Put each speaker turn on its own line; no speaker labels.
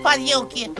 Faria o quê?